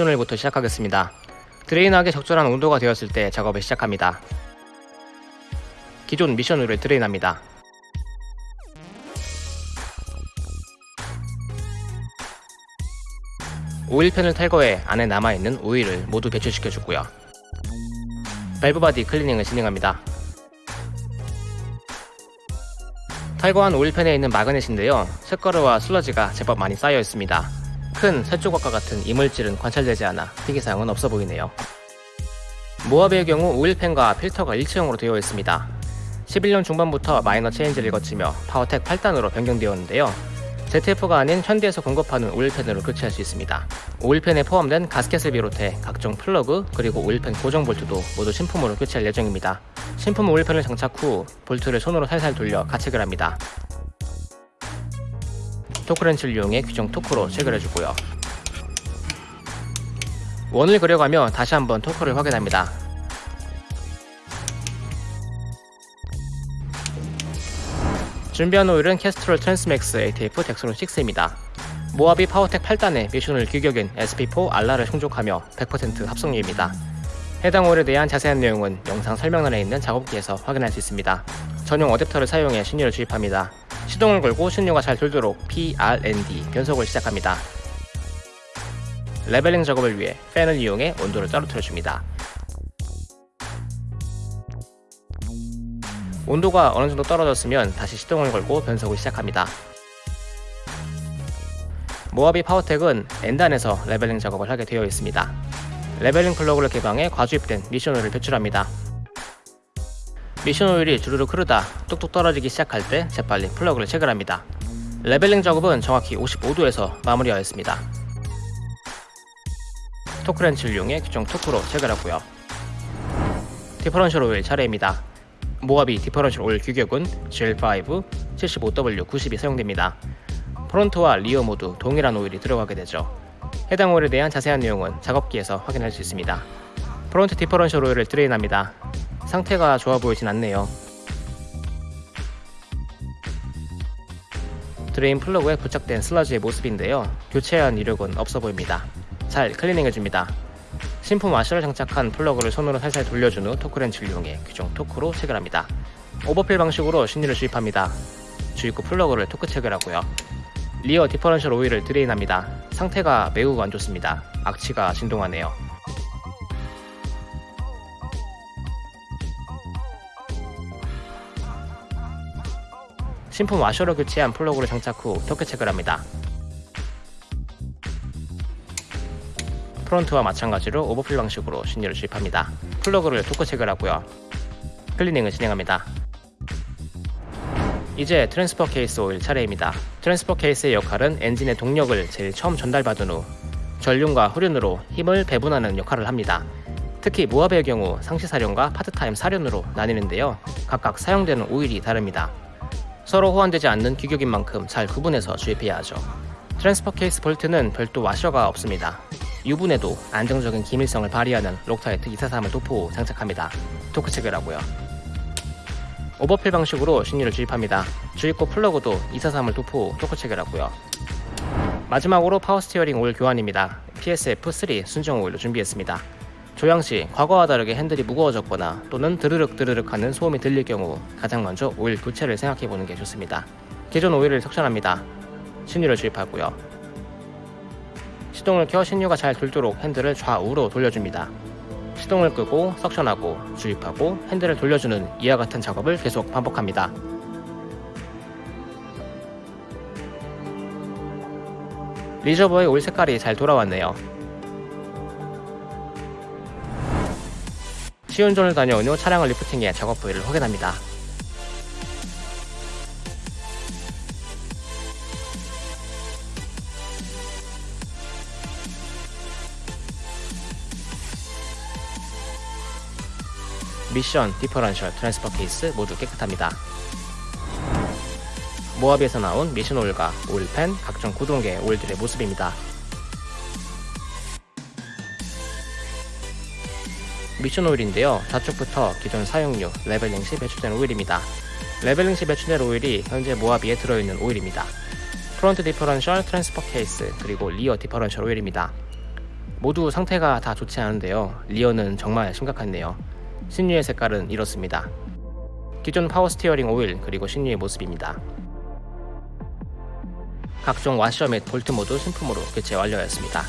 오늘부터 시작하겠습니다. drain하기 적절한 온도가 되었을 때 작업을 시작합니다. 기존 미션 오일을 drain합니다. oil pan을 탈거해 안에 남아있는 오일을 모두 배출시켜주고요. 밸브 body 클리닝을 진행합니다. 탈거한 oil pan에 있는 magnet인데요. 쇳가루와 슬러지가 제법 많이 쌓여 있습니다. 큰 쇳조각과 같은 이물질은 관찰되지 않아 특이사항은 없어 보이네요. 모하비의 경우 oil pan과 필터가 일체형으로 되어 있습니다. 11년 중반부터 minor change를 거치며 파워텍 8단으로 변경되었는데요. ZF가 아닌 현대에서 공급하는 oil pan으로 교체할 수 있습니다. oil pan에 포함된 gasket을 비롯해 각종 플러그 그리고 oil pan 고정 볼트도 모두 신품으로 교체할 예정입니다. 신품 oil pan을 장착 후 볼트를 손으로 살살 돌려 가체결합니다. 토크렌치를 이용해 규정 토크로 체결해주고요. 원을 그려가며 다시 한번 토크를 확인합니다. 준비한 오일은 캐스트롤 트랜스맥스 ATF 덱스론 6입니다. 모하비 파워텍 8단의 미션오일 규격인 SP4 RR을 충족하며 100% 합성유입니다. 해당 오일에 대한 자세한 내용은 영상 설명란에 있는 작업기에서 확인할 수 있습니다. 전용 어댑터를 사용해 신유를 주입합니다. 시동을 걸고 신유가 잘 돌도록 PRND 변속을 시작합니다. leveling 작업을 위해 팬을 이용해 온도를 떨어뜨려줍니다. 온도가 어느 정도 떨어졌으면 다시 시동을 걸고 변속을 시작합니다. 모하비 파워텍은 N단에서 leveling 작업을 하게 되어 있습니다. leveling 플러그를 개방해 과주입된 미션 오일을 배출합니다. 미션 오일이 주르륵 흐르다 뚝뚝 떨어지기 시작할 때 재빨리 플러그를 체결합니다. leveling 작업은 정확히 55도에서 마무리하였습니다. 토크렌치를 이용해 규정 토크로 체결하고요. differential 오일 차례입니다. 모하비 differential 오일 규격은 GL5 75W90이 사용됩니다. front와 rear 모두 동일한 오일이 들어가게 되죠. 해당 오일에 대한 자세한 내용은 작업기에서 확인할 수 있습니다. front differential 오일을 drain합니다. 상태가 좋아 보이진 않네요. drain 플러그에 부착된 슬러지의 모습인데요. 교체한 이력은 없어 보입니다. 잘 클리닝해줍니다. 신품 와셔를 장착한 플러그를 손으로 살살 돌려준 후 토크렌치를 이용해 규정 토크로 체결합니다. overfill 방식으로 신유를 주입합니다. 주입구 플러그를 토크 체결하고요. rear differential 오일을 drain합니다. 상태가 매우 안 좋습니다. 악취가 진동하네요. 신품 와셔로 교체한 플러그를 장착 후 토크 체결합니다. front와 마찬가지로 overfill 방식으로 신유를 주입합니다. 플러그를 토크 체결하고요. 클리닝을 진행합니다. 이제 transfer case 오일 차례입니다. transfer case의 역할은 엔진의 동력을 제일 처음 전달받은 후 전륜과 후륜으로 힘을 배분하는 역할을 합니다. 특히 모하비의 경우 상시 사륜과 파트타임 사륜으로 나뉘는데요. 각각 사용되는 오일이 다릅니다. 서로 호환되지 않는 규격인 만큼 잘 구분해서 주입해야 하죠. transfer case 볼트는 별도 와셔가 없습니다. 유분에도 안정적인 기밀성을 발휘하는 록타이트 243을 도포 후 장착합니다. 토크 체결하고요. overfill 방식으로 신유를 주입합니다. 주입구 플러그도 243을 도포 후 토크 체결하고요. 마지막으로 power steering 오일 교환입니다. PSF3 순정 오일로 준비했습니다. 조향 시 과거와 다르게 핸들이 무거워졌거나 또는 드르륵 드르륵 하는 소음이 들릴 경우 가장 먼저 오일 교체를 생각해 보는 게 좋습니다. 기존 오일을 석션합니다. 신유를 주입하고요. 시동을 켜 신유가 잘 돌도록 핸들을 좌우로 돌려줍니다. 시동을 끄고 석션하고 주입하고 핸들을 돌려주는 이와 같은 작업을 계속 반복합니다. reservoir의 오일 색깔이 잘 돌아왔네요. 시운전을 다녀온 후 차량을 lifting해 작업 부위를 확인합니다. 미션, differential, transfer case 모두 깨끗합니다. 모하비에서 나온 미션 오일과 oil pan, 각종 구동계 오일들의 모습입니다. 미션 오일인데요. 좌측부터 기존 사용유, leveling 시 배출된 오일입니다. leveling 시 배출된 오일이 현재 모하비에 들어있는 오일입니다. front differential, transfer case, 그리고 rear differential 오일입니다. 모두 상태가 다 좋지 않은데요. rear는 정말 심각하네요. 신유의 색깔은 이렇습니다. 기존 power steering 오일 그리고 신유의 모습입니다. 각종 와셔 및 볼트 모두 신품으로 교체 완료하였습니다.